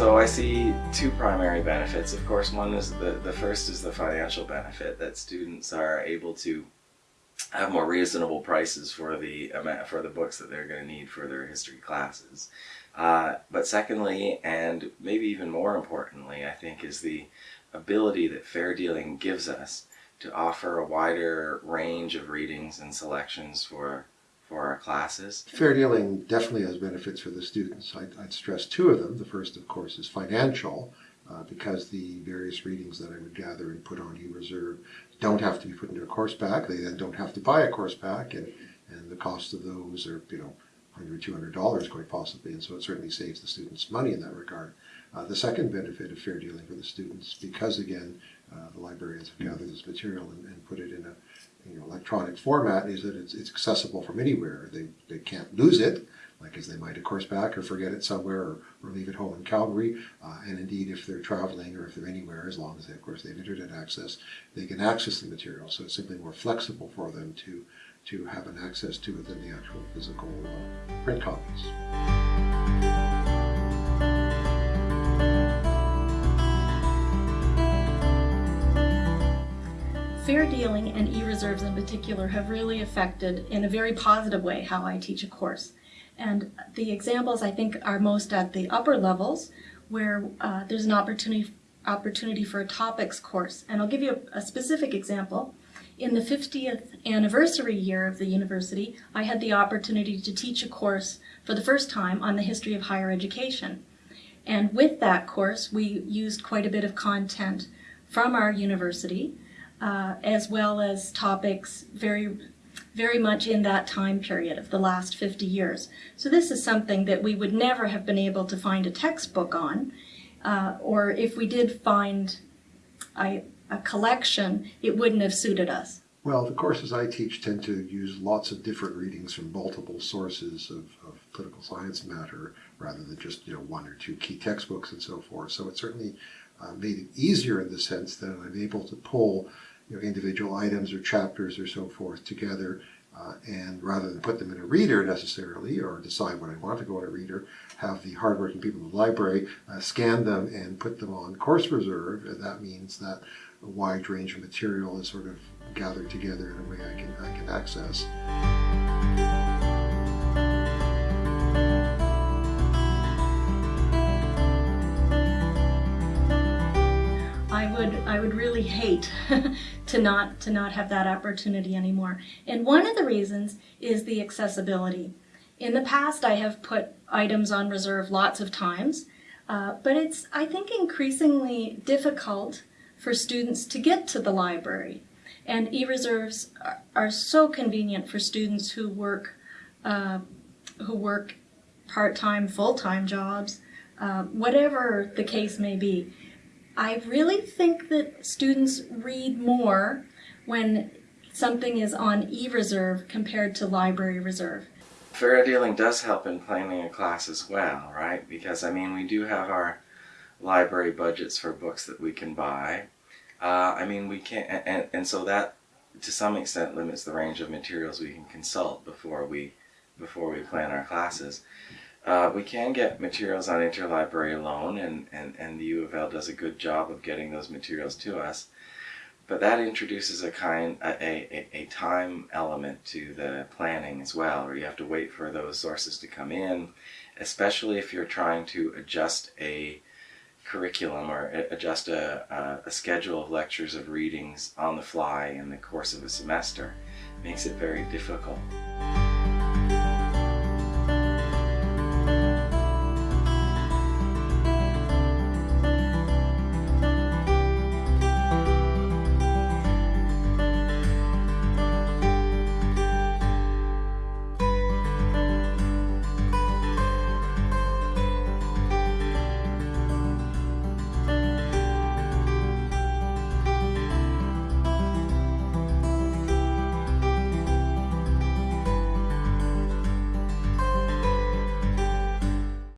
So I see two primary benefits. Of course, one is the, the first is the financial benefit that students are able to have more reasonable prices for the for the books that they're going to need for their history classes. Uh, but secondly, and maybe even more importantly, I think is the ability that fair dealing gives us to offer a wider range of readings and selections for for our classes. Fair dealing definitely has benefits for the students. I'd, I'd stress two of them. The first, of course, is financial, uh, because the various readings that I would gather and put on e-reserve don't have to be put into a course pack. They then don't have to buy a course pack, and, and the cost of those are, you know, 100 $200 quite possibly, and so it certainly saves the students money in that regard. Uh, the second benefit of fair dealing for the students, because again, uh, the librarians have gathered this material and, and put it in a electronic format is that it's, it's accessible from anywhere. They, they can't lose it, like as they might a course pack or forget it somewhere or, or leave it home in Calgary. Uh, and indeed, if they're traveling or if they're anywhere, as long as they, of course, they have internet access, they can access the material. So it's simply more flexible for them to, to have an access to it than the actual physical uh, print copies. Fair dealing and e-reserves in particular have really affected in a very positive way how I teach a course. And the examples I think are most at the upper levels where uh, there's an opportunity opportunity for a topics course. And I'll give you a, a specific example. In the 50th anniversary year of the university, I had the opportunity to teach a course for the first time on the history of higher education. And with that course, we used quite a bit of content from our university uh, as well as topics very very much in that time period of the last 50 years. So this is something that we would never have been able to find a textbook on, uh, or if we did find a, a collection, it wouldn't have suited us. Well, the courses I teach tend to use lots of different readings from multiple sources of, of, political science matter rather than just you know one or two key textbooks and so forth. So it certainly uh, made it easier in the sense that I'm able to pull you know, individual items or chapters or so forth together uh, and rather than put them in a reader necessarily or decide what I want to go in a reader, have the hardworking people in the library uh, scan them and put them on course reserve. And that means that a wide range of material is sort of gathered together in a way I can, I can access. I would really hate to not to not have that opportunity anymore. And one of the reasons is the accessibility. In the past, I have put items on reserve lots of times, uh, but it's I think increasingly difficult for students to get to the library. And e-reserves are, are, so convenient for students who work uh, who work part-time, full-time jobs, uh, whatever the case may be. I really think that students read more when something is on e-reserve compared to library reserve. Fair dealing does help in planning a class as well, right? Because I mean, we do have our library budgets for books that we can buy. Uh, I mean, we can't, and, and so that to some extent limits the range of materials we can consult before we before we plan our classes. Uh, we can get materials on interlibrary loan, and, and, and the U of L does a good job of getting those materials to us. But that introduces a kind a, a, a time element to the planning as well, where you have to wait for those sources to come in, especially if you're trying to adjust a curriculum or adjust a, a, schedule of lectures of readings on the fly in the course of a semester. It makes it very difficult.